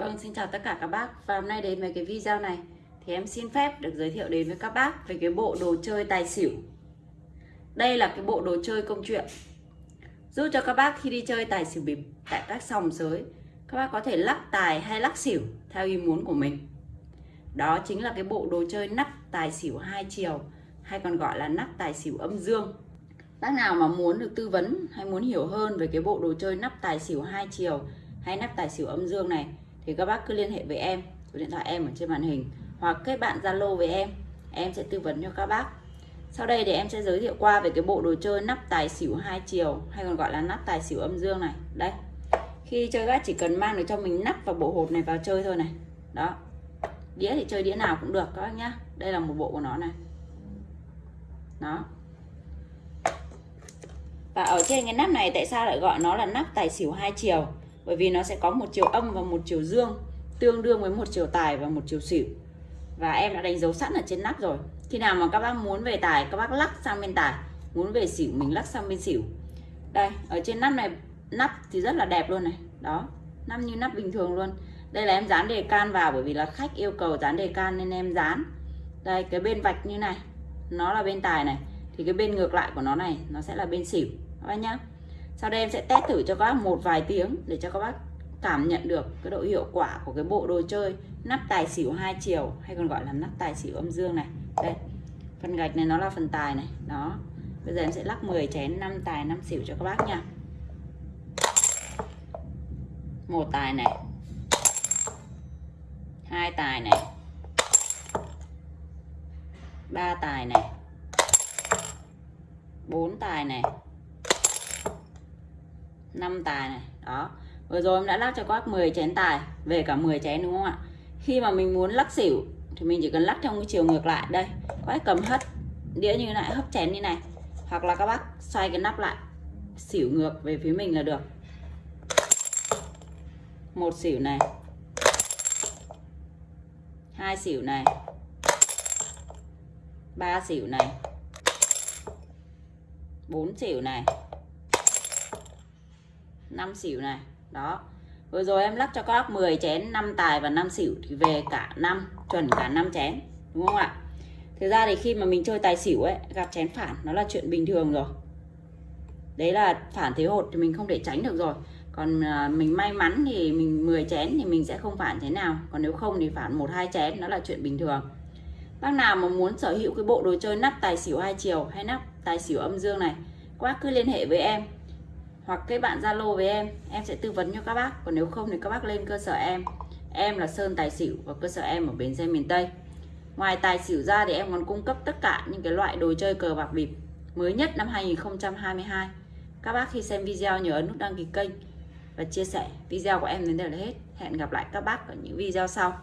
Vâng, xin chào tất cả các bác. Và hôm nay đến với cái video này Thì em xin phép được giới thiệu đến với các bác Về cái bộ đồ chơi tài xỉu. Đây là cái bộ đồ chơi công chuyện. Giúp cho các bác khi đi chơi tài xỉu bịp Tại các sòng sới Các bác có thể lắc tài hay lắc xỉu Theo ý muốn của mình. Đó chính là cái bộ đồ chơi nắp tài xỉu hai chiều Hay còn gọi là nắp tài xỉu âm dương. Bác nào mà muốn được tư vấn hay muốn hiểu hơn về cái bộ đồ chơi nắp tài xỉu hai chiều hay nắp tài xỉu âm dương này thì các bác cứ liên hệ với em, số điện thoại em ở trên màn hình, hoặc kết bạn Zalo với em. Em sẽ tư vấn cho các bác. Sau đây thì em sẽ giới thiệu qua về cái bộ đồ chơi nắp tài xỉu hai chiều, hay còn gọi là nắp tài xỉu âm dương này. Đây. Khi chơi, các chỉ cần mang được cho mình nắp và bộ hột này vào chơi thôi này. Đó. Đĩa thì chơi đĩa nào cũng được, các bác nhá. Đây là một bộ của nó này. Đó. Và ở trên cái nắp này, tại sao lại gọi nó là nắp tài xỉu hai chiều? Bởi vì nó sẽ có một chiều âm và một chiều dương, tương đương với một chiều tài và một chiều xỉu. Và em đã đánh dấu sẵn ở trên nắp rồi. Khi nào mà các bác muốn về tài, các bác lắc sang bên tài. Muốn về xỉu, mình lắc sang bên xỉu. Đây, ở trên nắp này, nắp thì rất là đẹp luôn này. Đó, nắp như nắp bình thường luôn. Đây là em dán đề can vào, bởi vì là khách yêu cầu dán đề can nên em dán. Đây, cái bên vạch như này, nó là bên tài này. Thì cái bên ngược lại của nó này, nó sẽ là bên xỉu. Các bác nhá sau đây em sẽ test thử cho các bác một vài tiếng để cho các bác cảm nhận được cái độ hiệu quả của cái bộ đồ chơi nắp tài xỉu hai chiều, hay còn gọi là nắp tài xỉu âm dương này. Đây, phần gạch này nó là phần tài này, đó. Bây giờ em sẽ lắc 10 chén 5 tài 5 xỉu cho các bác nha. Một tài này, hai tài này, ba tài này, bốn tài này 5 tài này. Đó. Vừa rồi em đã lắc cho các bác 10 chén tài, về cả 10 chén đúng không ạ? Khi mà mình muốn lắc xỉu thì mình chỉ cần lắc trong cái chiều ngược lại. Đây các bác cầm hất đĩa như này hấp chén như này. Hoặc là các bác xoay cái nắp lại, xỉu ngược về phía mình là được. Một xỉu này. Hai xỉu này. Ba xỉu này. Bốn xỉu này. 5 xỉu này. Đó. Vừa rồi em lắc cho các bác 10 chén 5 tài và 5 xỉu thì về cả năm, chuẩn cả 5 chén, đúng không ạ? Thực ra thì khi mà mình chơi tài xỉu ấy, gặp chén phản, nó là chuyện bình thường rồi. Đấy là phản thế hột thì mình không thể tránh được rồi. Còn à, mình may mắn thì mình 10 chén thì mình sẽ không phản thế nào. Còn nếu không thì phản một hai chén, nó là chuyện bình thường. Bác nào mà muốn sở hữu cái bộ đồ chơi nắp tài xỉu hai chiều hay nắp tài xỉu âm dương này, các cứ liên hệ với em hoặc cái bạn Zalo với em em sẽ tư vấn cho các bác. Còn nếu không thì các bác lên cơ sở em. Em là Sơn Tài Xỉu và cơ sở em ở Bến Xe miền Tây. Ngoài tài xỉu ra thì em còn cung cấp tất cả những cái loại đồ chơi cờ bạc bịp mới nhất năm 2022 các bác khi xem video nhớ ấn nút đăng ký kênh và chia sẻ video của em đến đây là hết. Hẹn gặp lại các bác ở những video sau.